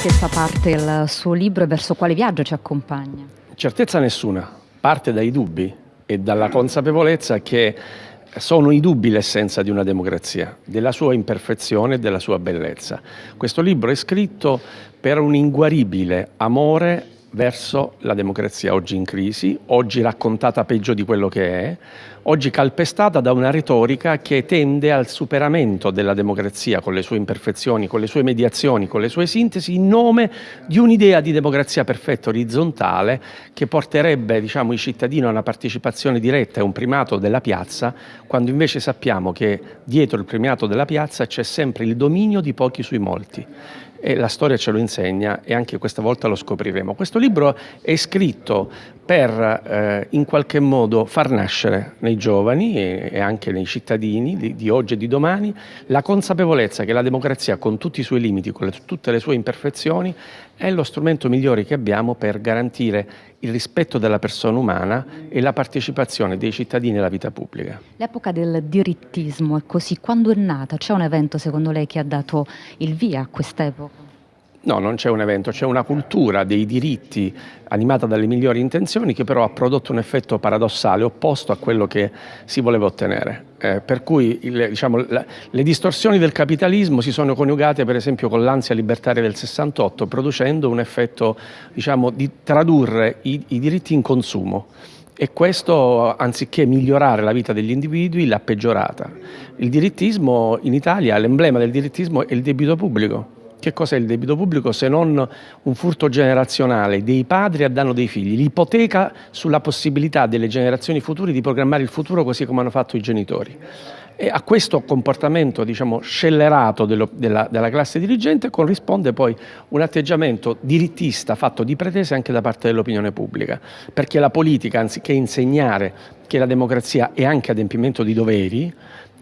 certezza parte il suo libro e verso quale viaggio ci accompagna? Certezza nessuna, parte dai dubbi e dalla consapevolezza che sono i dubbi l'essenza di una democrazia, della sua imperfezione e della sua bellezza. Questo libro è scritto per un inguaribile amore verso la democrazia oggi in crisi, oggi raccontata peggio di quello che è, oggi calpestata da una retorica che tende al superamento della democrazia con le sue imperfezioni, con le sue mediazioni, con le sue sintesi, in nome di un'idea di democrazia perfetta orizzontale che porterebbe diciamo, i cittadini a una partecipazione diretta e un primato della piazza, quando invece sappiamo che dietro il primato della piazza c'è sempre il dominio di pochi sui molti e la storia ce lo insegna e anche questa volta lo scopriremo. Questo libro è scritto per eh, in qualche modo far nascere nei giovani e, e anche nei cittadini di, di, oggi e di domani la consapevolezza che la democrazia con tutti i suoi limiti, con le, tutte le sue imperfezioni, è lo strumento migliore che abbiamo per garantire il rispetto della persona umana e la partecipazione dei cittadini alla vita pubblica. L'epoca del dirittismo è così, quando è nata? C'è un evento secondo lei che ha dato il via a quest'epoca? No, non c'è un evento, c'è una cultura dei diritti animata dalle migliori intenzioni che però ha prodotto un effetto paradossale opposto a quello che si voleva ottenere. Eh, per cui il, diciamo, la, le distorsioni del capitalismo si sono coniugate per esempio con l'ansia libertaria del 68 producendo un effetto diciamo, di tradurre i, i diritti in consumo e questo anziché migliorare la vita degli individui l'ha peggiorata. Il dirittismo in Italia, l'emblema del dirittismo è il debito pubblico che cos'è il debito pubblico se non un furto generazionale? Dei padri a danno dei figli, l'ipoteca sulla possibilità delle generazioni future di programmare il futuro così come hanno fatto i genitori. E a questo comportamento diciamo, scellerato dello, della, della, classe dirigente corrisponde poi un atteggiamento dirittista fatto di pretese anche da parte dell'opinione pubblica, perché la politica, anziché insegnare che la democrazia è anche adempimento di doveri,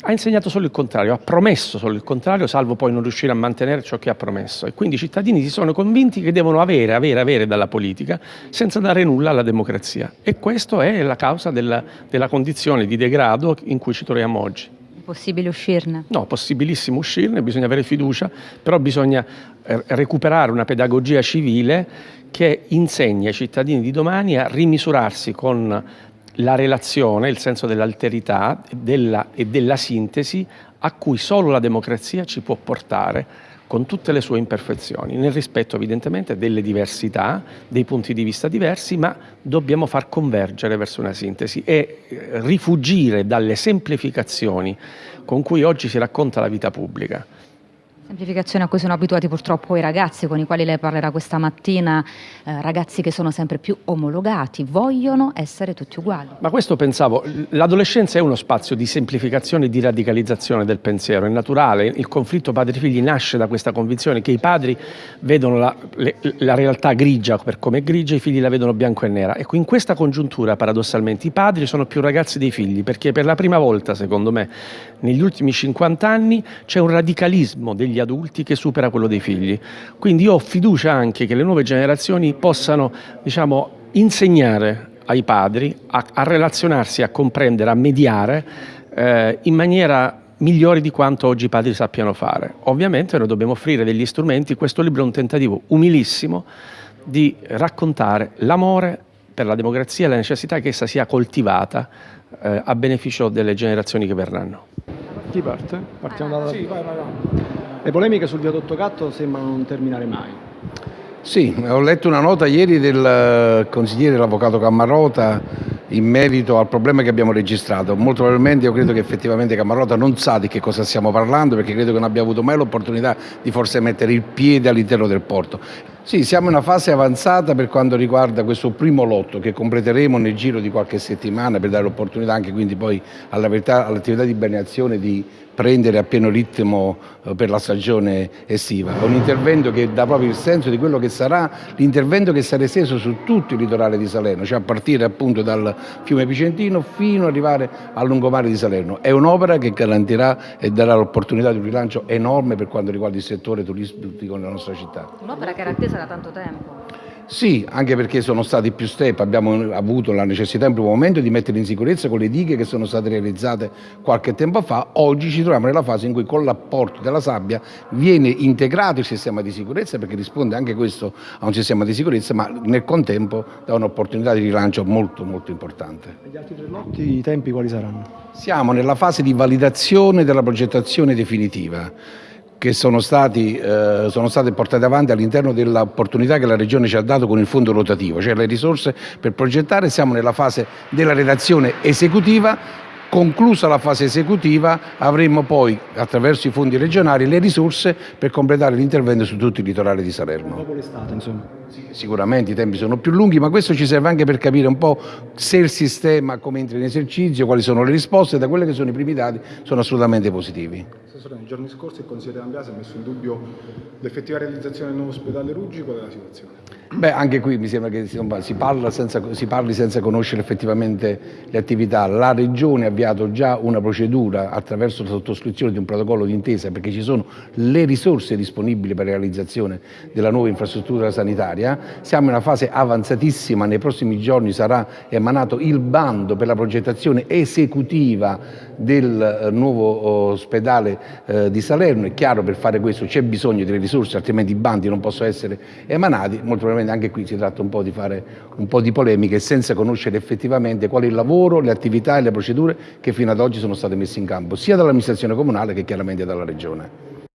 ha insegnato solo il contrario, ha promesso solo il contrario, salvo poi non riuscire a mantenere ciò che ha promesso. E quindi i cittadini si sono convinti che devono avere, avere, avere dalla politica senza dare nulla alla democrazia. E questa è la causa della, della condizione di degrado in cui ci troviamo oggi. È possibile uscirne? No, possibilissimo uscirne, bisogna avere fiducia, però bisogna eh, recuperare una pedagogia civile che insegni ai cittadini di domani a rimisurarsi con la relazione, il senso dell'alterità della, e della sintesi a cui solo la democrazia ci può portare con tutte le sue imperfezioni, nel rispetto evidentemente delle diversità, dei punti di vista diversi, ma dobbiamo far convergere verso una sintesi e eh, rifugire dalle semplificazioni con cui oggi si racconta la vita pubblica. Semplificazione a cui sono abituati purtroppo i ragazzi con i quali lei parlerà questa mattina, eh, ragazzi che sono sempre più omologati, vogliono essere tutti uguali. Ma questo pensavo, l'adolescenza è uno spazio di semplificazione e di radicalizzazione del pensiero, è naturale, il conflitto padri-figli nasce da questa convinzione che i padri vedono la, le, la realtà grigia per come è grigia, i figli la vedono bianco e nera. Ecco, in questa congiuntura paradossalmente i padri sono più ragazzi dei figli, perché per la prima volta, secondo me, negli ultimi 50 anni c'è un radicalismo degli degli adulti che supera quello dei figli. Quindi io ho fiducia anche che le nuove generazioni possano diciamo, insegnare ai padri a, a, relazionarsi, a comprendere, a mediare eh, in maniera migliore di quanto oggi i padri sappiano fare. Ovviamente noi dobbiamo offrire degli strumenti, questo libro è un tentativo umilissimo di raccontare l'amore per la democrazia e la necessità che essa sia coltivata eh, a beneficio delle generazioni che verranno. Chi parte? Partiamo dalla... Sì, vai, vai, vai. Le polemiche sul viadotto Catto sembrano non terminare mai. Sì, ho letto una nota ieri del eh, consigliere dell'avvocato Cammarota in merito al problema che abbiamo registrato. Molto probabilmente io credo che effettivamente Cammarota non sa di che cosa stiamo parlando perché credo che non abbia avuto mai l'opportunità di forse mettere il piede all'interno del porto. Sì, siamo in una fase avanzata per quanto riguarda questo primo lotto che completeremo nel giro di qualche settimana per dare l'opportunità anche quindi poi all'attività di balneazione di prendere a pieno ritmo eh, per la stagione estiva. È un intervento che dà proprio il senso di quello che sarà l'intervento che sarà esteso su tutto il litorale di Salerno, cioè a partire appunto dal fiume Picentino fino ad arrivare al lungomare di Salerno. È un'opera che garantirà e darà l'opportunità di un rilancio enorme per quanto riguarda il settore turistico nella nostra città. Un'opera che era attesa da tanto tempo. Sì, anche perché sono stati più step, abbiamo avuto la necessità in primo momento di mettere in sicurezza con le dighe che sono state realizzate qualche tempo fa, oggi ci troviamo nella fase in cui con l'apporto della sabbia viene integrato il sistema di sicurezza perché risponde anche questo a un sistema di sicurezza ma nel contempo dà un'opportunità di rilancio molto molto importante. E gli altri tre lotti i tempi quali saranno? Siamo nella fase di validazione della progettazione definitiva che sono, stati, eh, sono state portate avanti all'interno dell'opportunità che la Regione ci ha dato con il fondo rotativo, cioè le risorse per progettare, siamo nella fase della redazione esecutiva Conclusa la fase esecutiva avremo poi attraverso i fondi regionali le risorse per completare l'intervento su tutto il litorale di Salerno. Dopo l'estate insomma. Sicuramente i tempi sono più lunghi ma questo ci serve anche per capire un po' se il sistema come entra in esercizio, quali sono le risposte, da quelli che sono i primi dati sono assolutamente positivi. Assessore, nei giorni scorsi il Consigliere D'Ambiase ha messo in dubbio l'effettiva realizzazione del nuovo ospedale Ruggi, qual è la situazione? Beh, anche qui mi sembra che si, senza, si, parli senza conoscere effettivamente le attività. La Regione ha avviato già una procedura attraverso la sottoscrizione di un protocollo d'intesa perché ci sono le risorse disponibili per la realizzazione della nuova infrastruttura sanitaria. Siamo in una fase avanzatissima, nei prossimi giorni sarà emanato il bando per la progettazione esecutiva del eh, nuovo ospedale eh, di Salerno. È chiaro per fare questo c'è bisogno delle risorse, altrimenti i bandi non possono essere emanati. Molto probabilmente anche qui si tratta un po' di fare un po' di polemiche senza conoscere effettivamente qual è il lavoro, le attività e le procedure che fino ad oggi sono state messe in campo sia dall'amministrazione comunale che chiaramente dalla Regione.